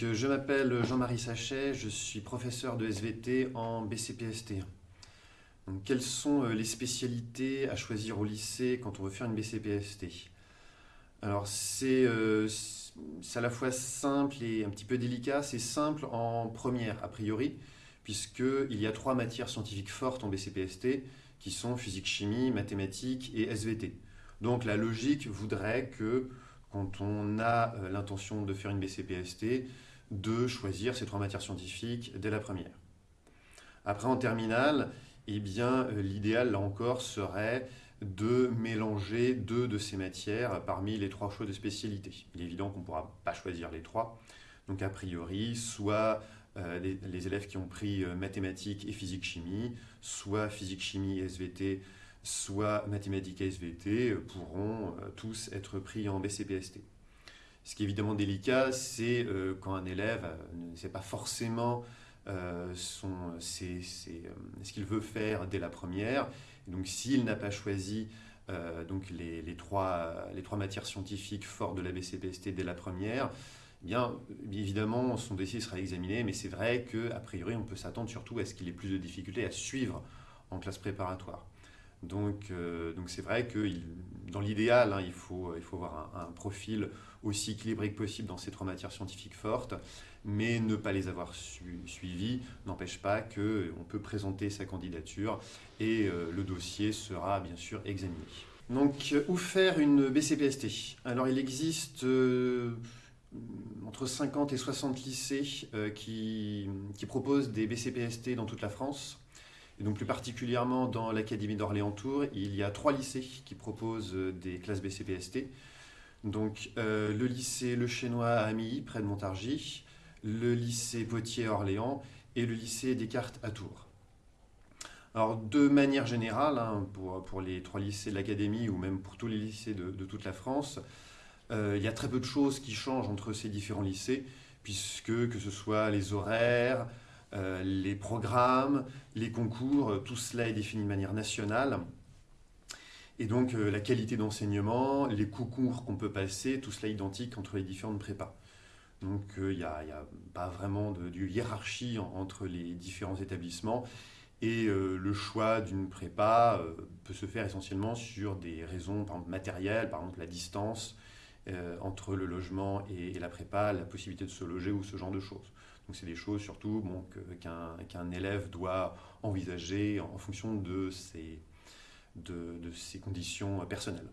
Donc, je m'appelle Jean-Marie Sachet, je suis professeur de SVT en BCPST. Quelles sont les spécialités à choisir au lycée quand on veut faire une BCPST Alors, c'est à la fois simple et un petit peu délicat. C'est simple en première, a priori, puisqu'il y a trois matières scientifiques fortes en BCPST, qui sont physique-chimie, mathématiques et SVT. Donc la logique voudrait que quand on a euh, l'intention de faire une BCPST, de choisir ces trois matières scientifiques dès la première. Après en terminale, eh bien euh, l'idéal là encore serait de mélanger deux de ces matières parmi les trois choix de spécialité. Il est évident qu'on ne pourra pas choisir les trois. Donc a priori, soit euh, les, élèves qui ont pris mathématiques et physique-chimie, soit physique-chimie et SVT, soit mathématiques SVT, euh, pourront tous être pris en BCPST. Ce qui est évidemment délicat, c'est quand un élève ne sait pas forcément ce qu'il veut faire dès la première. donc s'il n'a pas choisi donc les, les, trois, les trois matières scientifiques fortes de la BCPST dès la première, eh bien, évidemment, son dossier sera examiné, mais c'est vrai qu'a priori, on peut s'attendre surtout à ce qu'il ait plus de difficultés à suivre en classe préparatoire. Donc, euh, donc c'est vrai que dans l'idéal, hein, il, faut, il faut avoir un, profil aussi équilibré que possible dans ces trois matières scientifiques fortes, mais ne pas les avoir suivies n'empêche pas qu'on peut présenter sa candidature et euh, le dossier sera bien sûr examiné. Donc, où faire une BCPST Alors, il existe... Euh, entre 50 et 60 lycées euh, qui, proposent des BCPST dans toute la France. Et donc plus particulièrement dans l'Académie d'Orléans-Tours, il y a trois lycées qui proposent euh, des classes BCPST. Donc euh, le lycée Le Chênois à Amilly, près de Montargis, le lycée Potier à Orléans et le lycée Descartes à Tours. Alors de manière générale, hein, pour, les trois lycées de l'Académie ou même pour tous les lycées de toute la France, euh, il y a très peu de choses qui changent entre ces différents lycées, puisque que ce soit les horaires, euh, les programmes, les concours, euh, tout cela est défini de manière nationale. Et donc la qualité d'enseignement, les concours qu'on peut passer, tout cela est identique entre les différentes prépas. Donc il n'y a, pas vraiment de, hiérarchie entre les différents établissements. Et le choix d'une prépa peut se faire essentiellement sur des raisons matérielles, par exemple la distance, euh, entre le logement et, la prépa, la possibilité de se loger ou ce genre de choses. Donc c'est des choses surtout bon, qu'un élève doit envisager en, fonction de ses, de, de ses conditions personnelles.